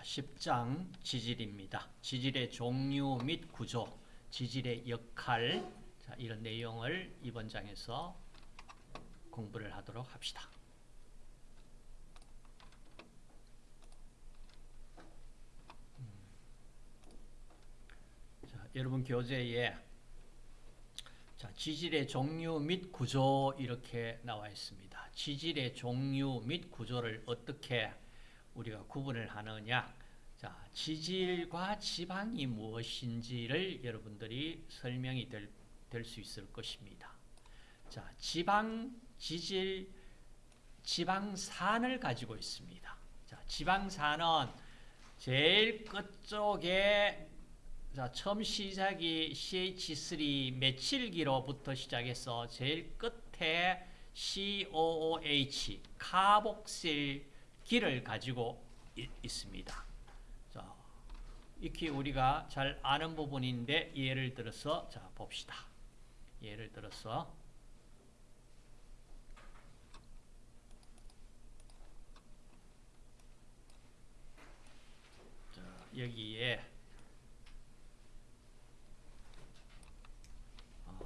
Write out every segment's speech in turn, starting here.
자, 10장 지질입니다. 지질의 종류 및 구조, 지질의 역할, 자, 이런 내용을 이번 장에서 공부를 하도록 합시다. 음. 자, 여러분 교재에 자, 지질의 종류 및 구조 이렇게 나와 있습니다. 지질의 종류 및 구조를 어떻게 우리가 구분을 하느냐 자, 지질과 지방이 무엇인지를 여러분들이 설명이 될 수 있을 것입니다. 자, 지방, 지질, 지방산을 가지고 있습니다. 자, 지방산은 제일 끝쪽에 자, 처음 시작이 CH3 메칠기로부터 시작해서 제일 끝에 COOH, 카복실 기를 가지고 있습니다. 자, 익히 우리가 잘 아는 부분인데 예를 들어서 자 봅시다. 예를 들어서 자, 여기에 어,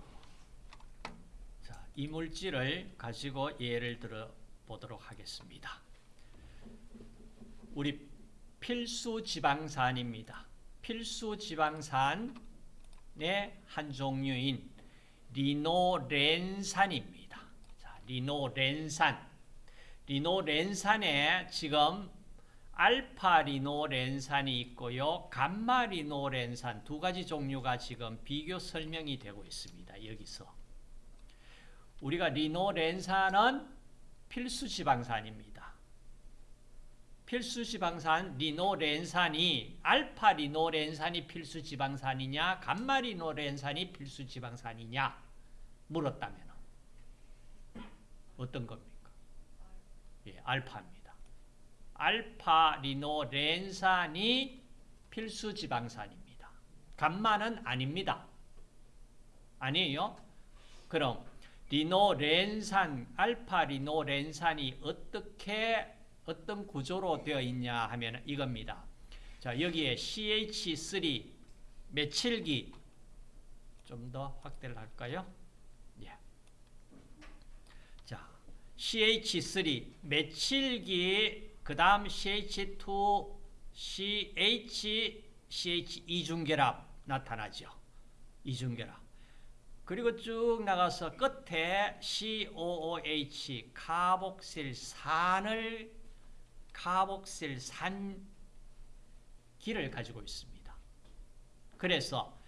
자, 이물질을 가지고 예를 들어 보도록 하겠습니다. 우리 필수 지방산입니다. 필수 지방산의 한 종류인 리노렌산입니다. 자, 리노렌산. 리노렌산에 지금 알파 리노렌산이 있고요. 감마 리노렌산 두 가지 종류가 지금 비교 설명이 되고 있습니다. 여기서. 우리가 리노렌산은 필수 지방산입니다. 필수 지방산 리노렌산이 알파 리노렌산이 필수 지방산이냐 감마 리노렌산이 필수 지방산이냐 물었다면 어떤 겁니까? 예, 알파입니다. 알파 리노렌산이 필수 지방산입니다. 감마는 아닙니다. 아니에요? 그럼 리노렌산, 알파 리노렌산이 어떻게 어떤 구조로 되어 있냐 하면 이겁니다. 자, 여기에 CH3 메칠기 좀 더 확대를 할까요? 예. 자, CH3 메칠기 그다음 CH2 CH CH 이중결합 나타나죠. 이중결합. 그리고 쭉 나가서 끝에 COOH 카복실산을 카복실산 기를 가지고 있습니다. 그래서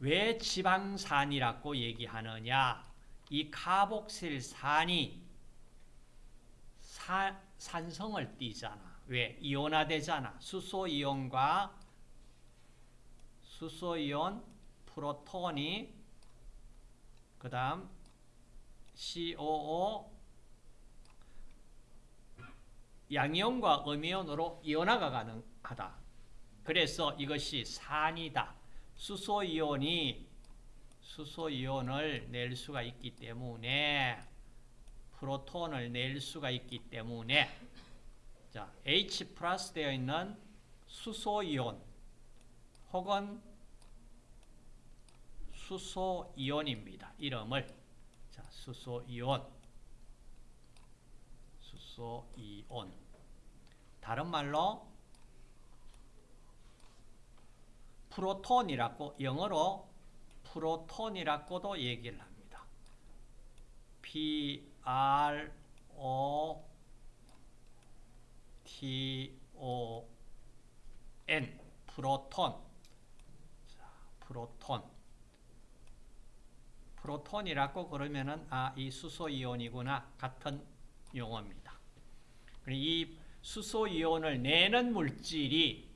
왜 지방산이라고 얘기하느냐? 이 카복실산이 사, 산성을 띠잖아. 왜? 이온화되잖아. 수소이온과 수소이온 프로톤이 그 다음 COO 양이온과 음이온으로 이온화가 가능하다. 그래서 이것이 산이다. 수소이온이 수소이온을 낼 수가 있기 때문에 프로톤을 낼 수가 있기 때문에 자, H 플러스 되어 있는 수소이온 혹은 수소이온입니다. 이름을 자, 수소이온 수소이온 다른 말로 프로톤이라고 영어로 프로톤이라고도 얘기를 합니다. P R O T O N. 프로톤. 자, 프로톤. 프로톤이라고 그러면은 아, 이 수소 이온이구나. 같은 용어입니다. 이 수소 이온을 내는 물질이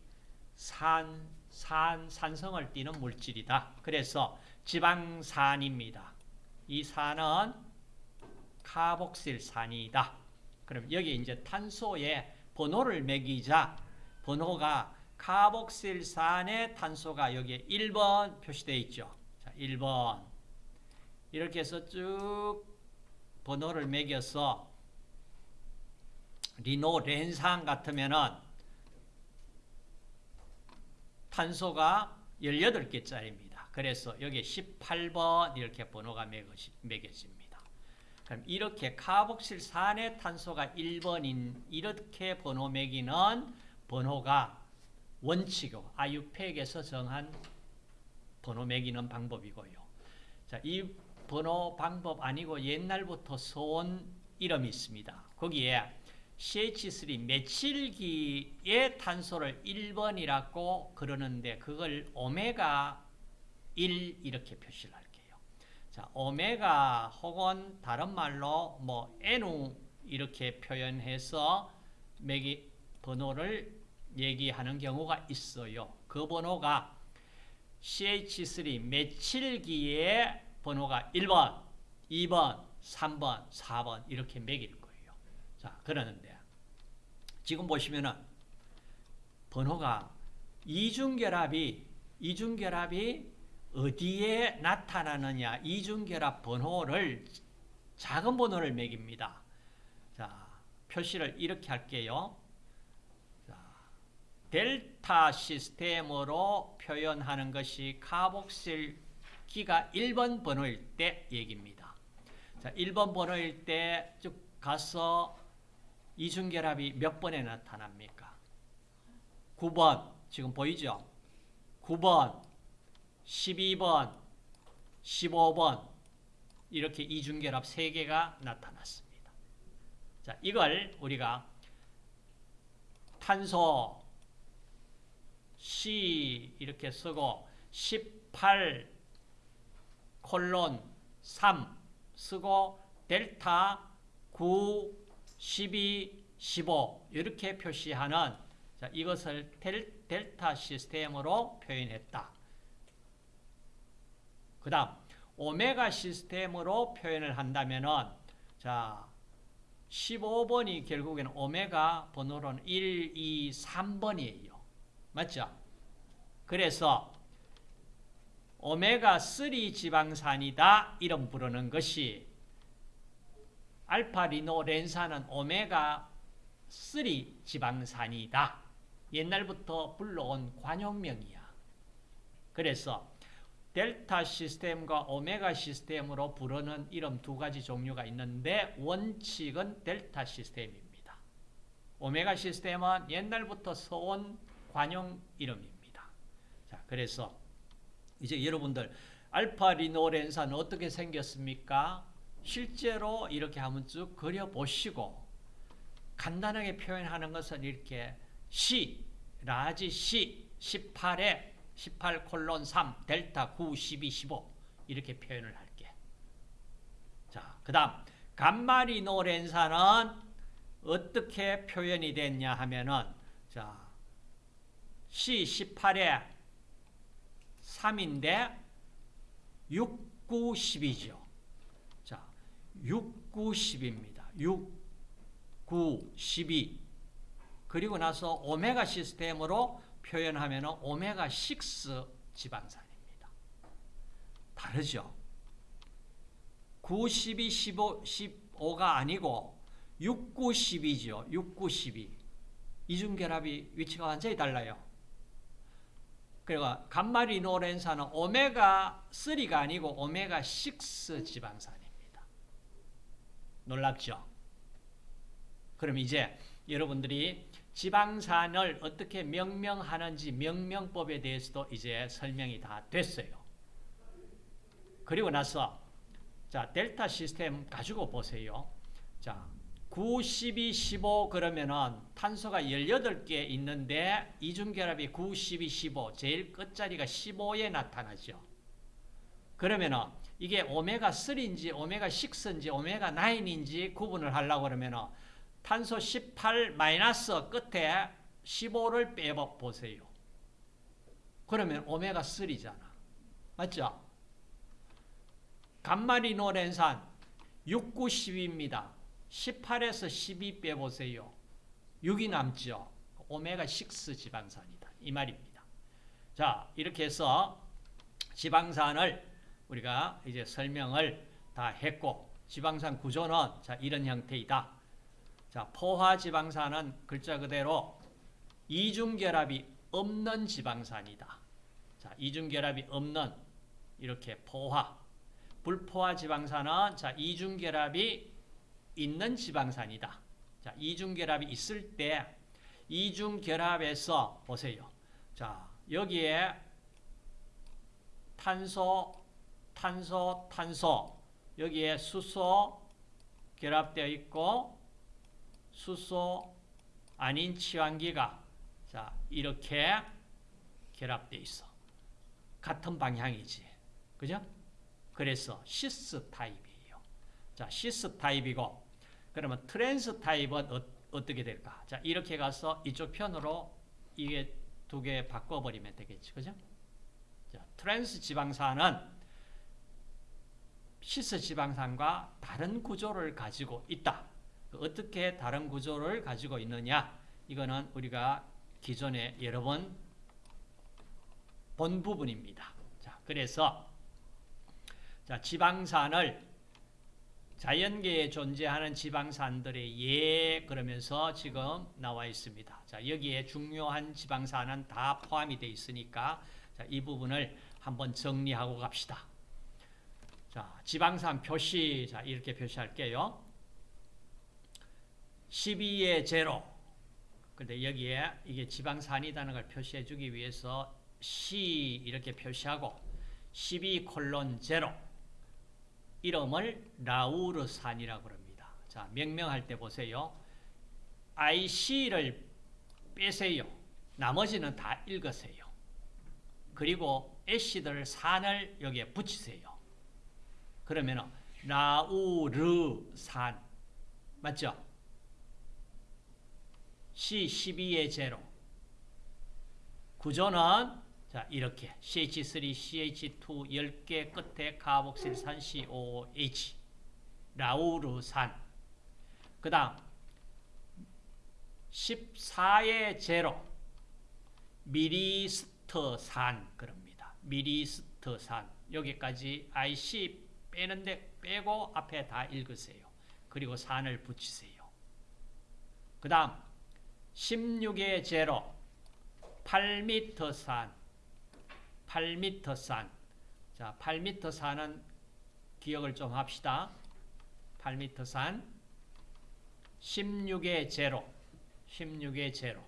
산, 산, 산성을 띠는 물질이다. 그래서 지방산입니다. 이 산은 카복실산이다. 그럼 여기 이제 탄소에 번호를 매기자 번호가 카복실산의 탄소가 여기에 1번 표시되어 있죠. 자, 1번. 이렇게 해서 쭉 번호를 매겨서 리노 렌산 같으면은 탄소가 18개짜리입니다. 그래서 여기 18번 이렇게 번호가 매겨집니다. 그럼 이렇게 카복실산의 탄소가 1번인 이렇게 번호 매기는 번호가 원칙이고 아유팩에서 정한 번호 매기는 방법이고요. 자, 이 번호 방법 아니고 옛날부터 써온 이름이 있습니다. 거기에 CH3 메칠기의 탄소를 1번이라고 그러는데 그걸 오메가 1 이렇게 표시를 할게요. 자, 오메가 혹은 다른 말로 뭐 NU 이렇게 표현해서 매기 번호를 얘기하는 경우가 있어요. 그 번호가 CH3 메칠기의 번호가 1번, 2번, 3번, 4번 이렇게 매길 거예요. 자, 그러는데 지금 보시면은 번호가 이중결합이 이중결합이 어디에 나타나느냐 이중결합 번호를 작은 번호를 매깁니다. 자, 표시를 이렇게 할게요. 자, 델타 시스템으로 표현하는 것이 카복실 기가 1번 번호일 때 얘기입니다. 자, 1번 번호일 때 쭉 가서 이중결합이 몇 번에 나타납니까? 9번. 지금 보이죠? 9번, 12번, 15번. 이렇게 이중결합 3개가 나타났습니다. 자, 이걸 우리가 탄소 C 이렇게 쓰고 18 콜론 3 쓰고 델타 9 12 15 이렇게 표시하는 자, 이것을 델, 델타 시스템으로 표현했다. 그 다음 오메가 시스템으로 표현을 한다면은 자 15번이 결국에는 오메가 번호로는 1, 2, 3번이에요. 맞죠? 그래서 오메가3 지방산이다 이름 부르는 것이 알파 리노렌산은 오메가 3 지방산이다. 옛날부터 불러온 관용명이야. 그래서 델타 시스템과 오메가 시스템으로 부르는 이름 두 가지 종류가 있는데 원칙은 델타 시스템입니다. 오메가 시스템은 옛날부터 써온 관용 이름입니다. 자, 그래서 이제 여러분들 알파 리노렌산은 어떻게 생겼습니까? 실제로 이렇게 한번 쭉 그려보시고 간단하게 표현하는 것은 이렇게 C, large C, 18에 18 콜론 3, 델타 9, 12, 15 이렇게 표현을 할게. 자, 그 다음 감마리노렌산은 어떻게 표현이 됐냐 하면은 자 C 18에 3인데 6, 9, 10이죠. 자, 6, 9, 10입니다. 6, 9, 12. 그리고 나서 오메가 시스템으로 표현하면 오메가 6 지방산입니다. 다르죠? 9, 12, 15, 15가 아니고 6, 9, 12죠. 6, 9, 12. 이중결합이 위치가 완전히 달라요. 그리고 감마리노렌산은 오메가3가 아니고 오메가6 지방산입니다. 놀랍죠? 그럼 이제 여러분들이 지방산을 어떻게 명명하는지 명명법에 대해서도 이제 설명이 다 됐어요. 그리고 나서 자 델타 시스템 가지고 보세요. 자 9, 12, 15 그러면은 탄소가 18개 있는데 이중결합이 9, 12, 15 제일 끝자리가 15에 나타나죠. 그러면은 이게 오메가 3인지 오메가 6인지 오메가 9인지 구분을 하려고 그러면은 탄소 18 마이너스 끝에 15를 빼봐 보세요. 그러면 오메가 3잖아. 맞죠? 감마리노렌산 6, 9, 10입니다. 18에서 12 빼보세요. 6이 남죠. 오메가 6 지방산이다. 이 말입니다. 자, 이렇게 해서 지방산을 우리가 이제 설명을 다 했고, 지방산 구조는 자, 이런 형태이다. 자, 포화 지방산은 글자 그대로 이중결합이 없는 지방산이다. 자, 이중결합이 없는 이렇게 포화. 불포화 지방산은 자, 이중결합이 있는 지방산이다. 자, 이중결합이 있을 때 이중결합에서 보세요. 자, 여기에 탄소, 탄소, 탄소 여기에 수소 결합되어 있고 수소 아닌 치환기가 자, 이렇게 결합되어 있어. 같은 방향이지. 그죠? 그래서 시스 타입이에요. 자, 시스 타입이고 그러면 트랜스 타입은 어, 어떻게 될까? 자, 이렇게 가서 이쪽 편으로 이게 두 개 바꿔버리면 되겠지. 그죠? 자, 트랜스 지방산은 시스 지방산과 다른 구조를 가지고 있다. 어떻게 다른 구조를 가지고 있느냐? 이거는 우리가 기존에 여러 번 본 부분입니다. 자, 그래서 자, 지방산을 자연계에 존재하는 지방산들의 예 그러면서 지금 나와 있습니다. 자, 여기에 중요한 지방산은 다 포함이 되어 있으니까 자, 이 부분을 한번 정리하고 갑시다. 자, 지방산 표시 자, 이렇게 표시할게요. 12의 제로. 근데 여기에 이게 지방산이라는 걸 표시해 주기 위해서 C 이렇게 표시하고 12 콜론 제로 이름을 라우르산이라고 합니다. 자, 명명할 때 보세요. IC를 빼세요. 나머지는 다 읽으세요. 그리고 애시들 산을 여기에 붙이세요. 그러면 라우르산. 맞죠? C12의 제로. 구조는 자 이렇게. CH3, CH2 10개 끝에 카복실산 COH 라우르산. 그 다음 14의 제로. 미리스트산 그럽니다. 미리스트산. 여기까지 IC 빼는데 빼고 앞에 다 읽으세요. 그리고 산을 붙이세요. 그 다음 16의 제로 8m 산 8m 산 자, 8m 산은 기억을 좀 합시다. 8m 산 16의 제로 16의 제로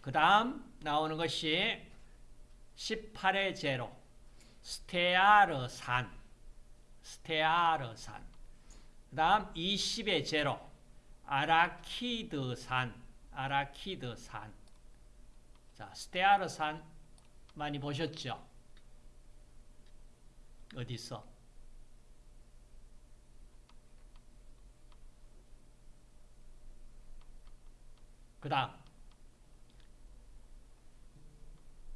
그 다음 나오는 것이 18의 제로 스테아르산. 스테아르산. 그 다음 20의 제로. 아라키드산. 아라키드산. 자 스테아르산 많이 보셨죠? 어디 있어? 그 다음.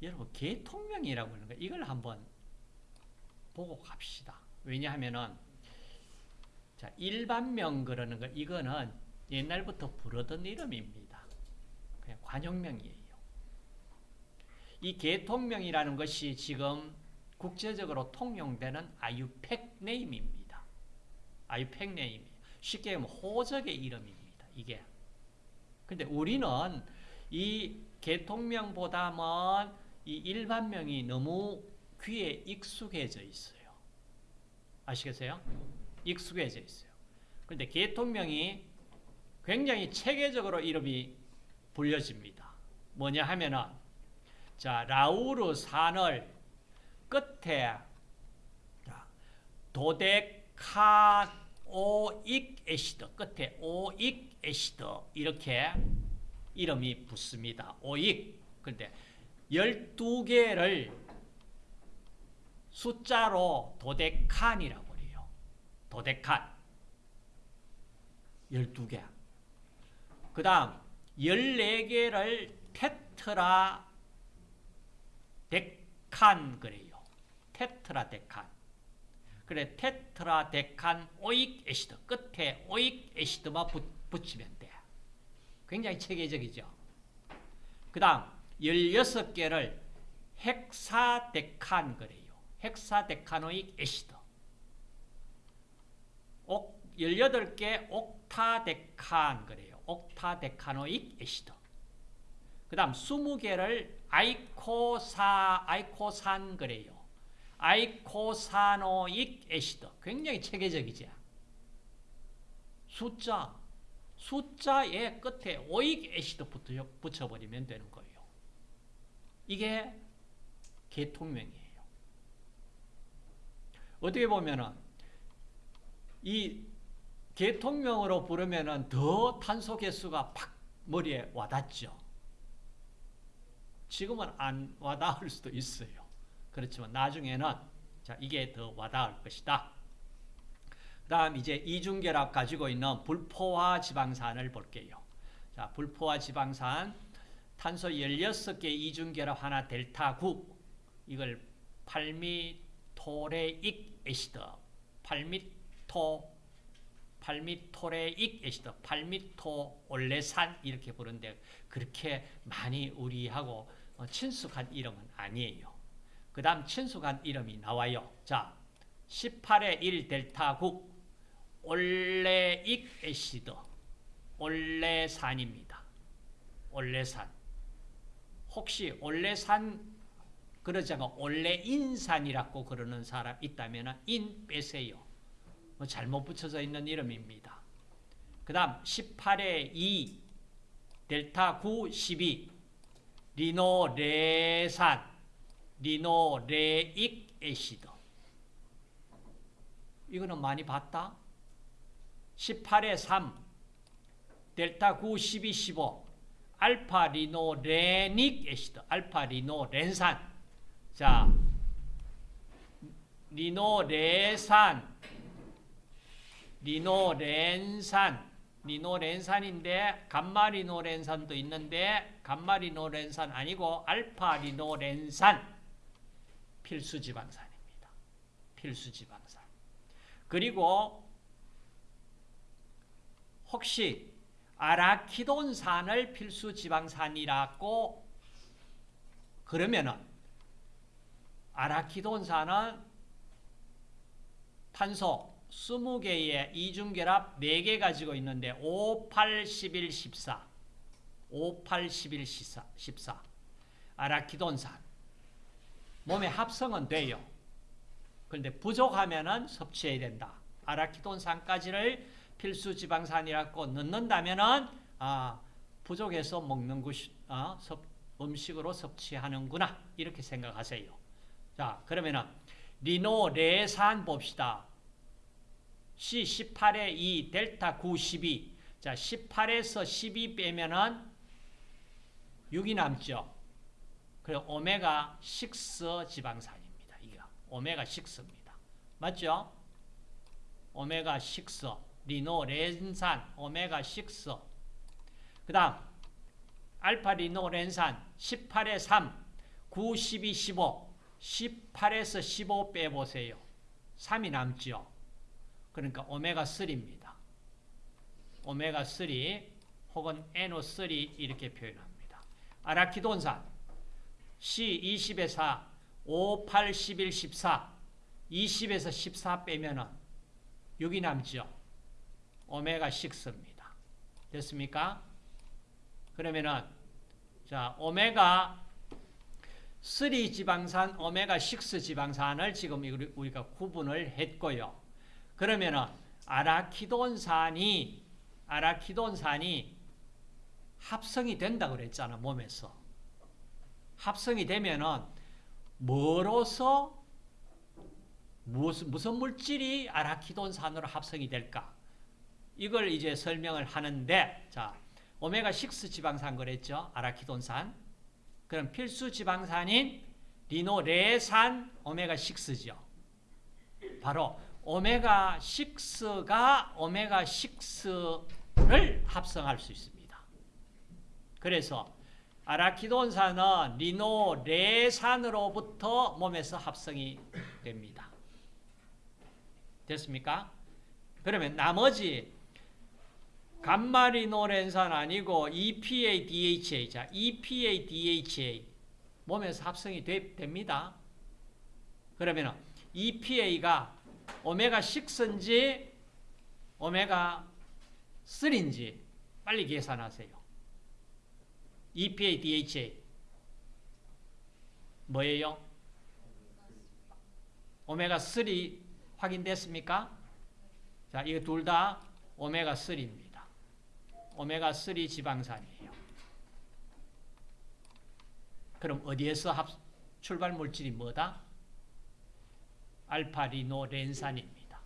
여러분 개통명이라고 하는 거 이걸 한번 보고 갑시다. 왜냐하면은 자 일반명 그러는 거 이거는 옛날부터 부르던 이름입니다. 그냥 관용명이에요. 이 개통명이라는 것이 지금 국제적으로 통용되는 아유팩 네임입니다. 아유팩 네임. 쉽게 하면 호적의 이름입니다. 이게. 근데 우리는 이 개통명보다는 이 일반명이 너무 귀에 익숙해져 있어요. 아시겠어요? 익숙해져 있어요. 그런데 계통명이 굉장히 체계적으로 이름이 불려집니다. 뭐냐 하면은 자 라우르산을 끝에 dodeca oic acid 끝에 oic acid 이렇게 이름이 붙습니다. oic 근데 12개를 숫자로 도데칸이라고 해요. 도데칸 12개 그 다음 14개를 테트라데칸 그래요. 테트라데칸. 그래 tetradecan oic acid 끝에 oic acid만 붙이면 돼. 굉장히 체계적이죠. 그 다음 16개를 헥사데칸 그래요. hexadecanoic acid. 18개 옥타데칸 그래요. octadecanoic acid. 그 다음 20개를 eicosa, eicosan 그래요. eicosanoic acid. 굉장히 체계적이지. 숫자, 숫자의 끝에 오익 애시드 붙여버리면 되는 거예요. 이게 계통명이에요. 어떻게 보면은 이 계통명으로 부르면은 더 탄소 개수가 팍 머리에 와닿죠. 지금은 안 와닿을 수도 있어요. 그렇지만 나중에는 자 이게 더 와닿을 것이다. 그 다음 이제 이중결합 가지고 있는 불포화 지방산을 볼게요. 자 불포화 지방산 탄소 16개 이중결합 하나 델타 9 이걸 팔미토레익 애시드 팔미토 팔미토레익 애시드 팔미토 올레산 이렇게 부르는데 그렇게 많이 우리하고 친숙한 이름은 아니에요. 그 다음 친숙한 이름이 나와요. 자, 18의 1 델타 9 올레익 애시드 올레산입니다. 올레산 혹시 올레산 그러지 않고 올레인산이라고 그러는 사람 있다면 인 빼세요. 뭐 잘못 붙여져 있는 이름입니다. 그 다음 18의 2 델타 9 12 리놀레산 linoleic acid 이거는 많이 봤다. 18의 3 델타 9 12 15 alpha linolenic acid 알파 리놀렌산 자 리놀레산 리놀렌산 리노렌산인데 감마리노렌산도 있는데 감마리노렌산 아니고 알파리노렌산 필수 지방산입니다. 필수 지방산. 그리고 혹시 아라키돈산을 필수 지방산이라고 그러면은 아라키돈산은 탄소 20개의 이중결합 4개 가지고 있는데 5, 8, 11, 14 5, 8, 11, 14, 14 아라키돈산 몸에 합성은 돼요. 그런데 부족하면 섭취해야 된다. 아라키돈산까지를 필수 지방산이라고 넣는다면 아, 부족해서 먹는 것이 아, 섭, 음식으로 섭취하는구나 이렇게 생각하세요. 자 그러면은 리노 레산 봅시다. C 18에 2 델타 9 12. 자, 18에서 12 빼면은 6이 남죠. 그리고 오메가 6 지방산입니다. 이게 오메가 6입니다. 맞죠? 오메가 6 리노 렌산 오메가 6. 그 다음 알파 리노 렌산 18에 3 9 12 15 18에서 15 빼보세요. 3이 남죠. 그러니까 오메가3입니다. 오메가3 혹은 NO3 이렇게 표현합니다. 아라키돈산 C20에 4, 5, 8, 11, 14 20에서 14 빼면은 6이 남죠. 오메가6입니다. 됐습니까? 그러면은 자 오메가 3 지방산, 오메가6 지방산을 지금 우리가 구분을 했고요. 그러면은 아라키돈산이 아라키돈산이 합성이 된다 그랬잖아 몸에서. 합성이 되면은 뭐로서 무슨 무슨 물질이 아라키돈산으로 합성이 될까? 이걸 이제 설명을 하는데 자 오메가 6 지방산 그랬죠? 아라키돈산 그럼 필수 지방산인 리노레산 오메가 6죠 바로 오메가6가 오메가6를 합성할 수 있습니다. 그래서 아라키돈산은 리노레산으로부터 몸에서 합성이 됩니다. 됐습니까? 그러면 나머지 감마리노렌산 아니고 EPA, DHA, 자, EPA, DHA 몸에서 합성이 되, 됩니다. 그러면 EPA가 오메가 6인지 오메가 3인지 빨리 계산하세요. EPA, DHA 뭐예요? 오메가 3 확인됐습니까? 자, 이거 둘 다 오메가 3입니다. 오메가 3 지방산이에요. 그럼 어디에서 합, 출발 물질이 뭐다? 알파리노렌산입니다.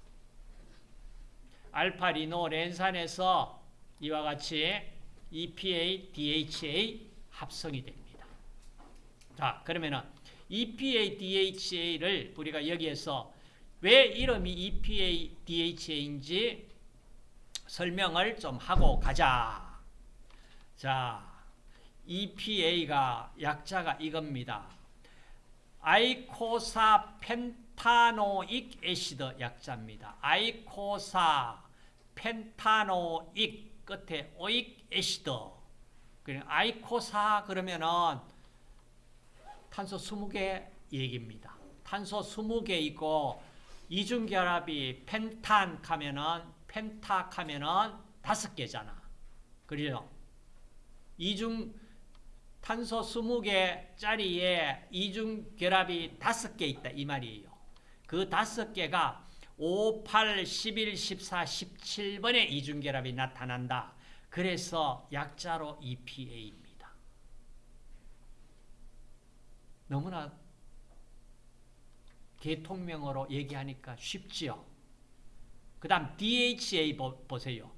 알파리노렌산에서 이와 같이 EPA, DHA 합성이 됩니다. 자, 그러면은 EPA, DHA를 우리가 여기에서 왜 이름이 EPA, DHA인지 설명을 좀 하고 가자. 자, EPA가 약자가 이겁니다. 아이코사 펜타노익 애시드 약자입니다. 아이코사 펜타노익 끝에 오익 애시드. 아이코사 그러면은 탄소 20개 얘기입니다. 탄소 20개 있고 이중결합이 펜탄 하면은 펜탁 하면은 다섯 개잖아. 그래요. 이중 탄소 20개 짜리에 이중 결합이 5개 있다 이 말이에요. 그 5개가 5, 8, 11, 14, 17번에 이중 결합이 나타난다. 그래서 약자로 EPA입니다. 너무나 개통명어로 얘기하니까 쉽지요. 그 다음 DHA 보세요.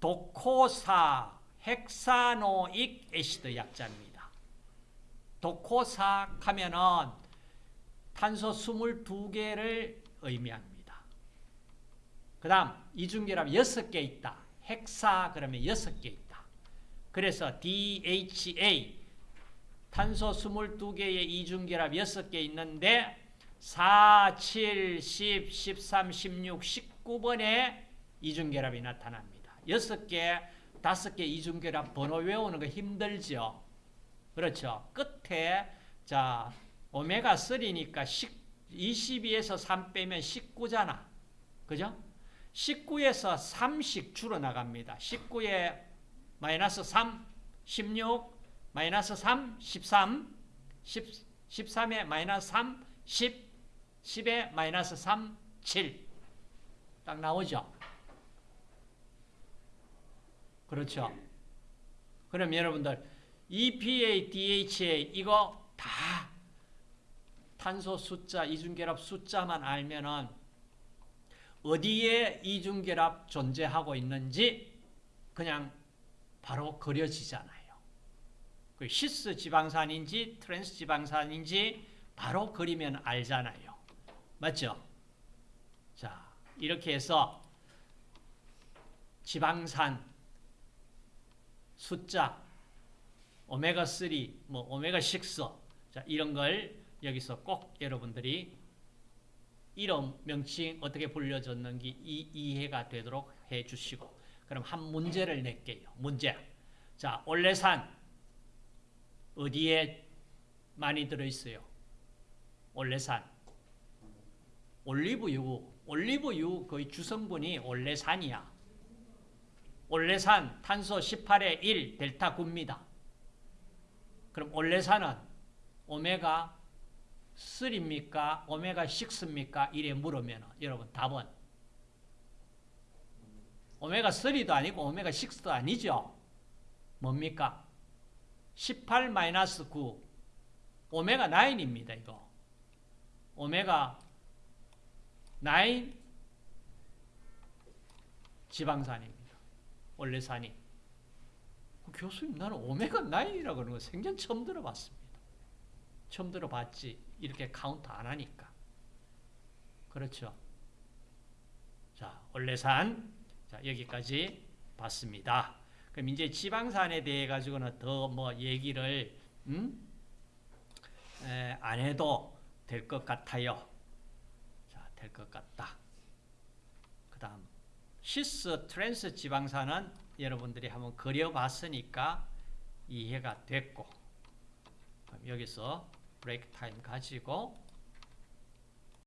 도코사 헥사노익 애시드 약자입니다. 도코사 하면은 탄소 22개를 의미합니다. 그 다음 이중결합 6개 있다. 헥사 그러면 6개 있다. 그래서 DHA 탄소 22개의 이중결합 6개 있는데 4, 7, 10, 13, 16, 19번에 이중결합이 나타납니다. 6개, 5개 이중결합 번호 외우는 거 힘들죠? 그렇죠? 끝에 자 오메가 3니까 22에서 3 빼면 19잖아. 그죠? 19에서 3씩 줄어나갑니다. 19에 마이너스 3, 16, 마이너스 3, 13, 10, 13에 마이너스 3, 10, 10에 마이너스 3, 7. 딱 나오죠? 그렇죠? 그럼 여러분들 EPA, DHA 이거 다 탄소 숫자, 이중결합 숫자만 알면은 어디에 이중결합 존재하고 있는지 그냥 바로 그려지잖아요. 그 시스 지방산인지 트랜스 지방산인지 바로 그리면 알잖아요. 맞죠? 자, 이렇게 해서 지방산 숫자 오메가3, 뭐 오메가6 자, 이런 걸 여기서 꼭 여러분들이 이름 명칭 어떻게 불려졌는지 이, 이해가 되도록 해 주시고 그럼 한 문제를 낼게요. 문제. 자, 올레산 어디에 많이 들어 있어요? 올레산. 올리브유. 올리브유 거의 주성분이 올레산이야. 올레산 탄소 18의 1 델타 9입니다. 그럼 올레산은 오메가 3입니까? 오메가 6입니까? 이래 물으면 여러분 답은 오메가 3도 아니고 오메가 6도 아니죠. 뭡니까? 18 마이너스 9 오메가 9입니다. 이거 오메가 9 지방산입니다. 올레산이 교수님 나는 오메가 9이라고 하는 거 생전 처음 들어봤습니다. 처음 들어봤지 이렇게 카운트 안 하니까 그렇죠. 자 올레산 자 여기까지 봤습니다. 그럼 이제 지방산에 대해 가지고는 더 뭐 얘기를 음? 에, 안 해도 될 것 같아요. 자, 될것 같다. 그 다음 시스 트랜스 지방산은 여러분들이 한번 그려봤으니까 이해가 됐고 여기서 break time 가지고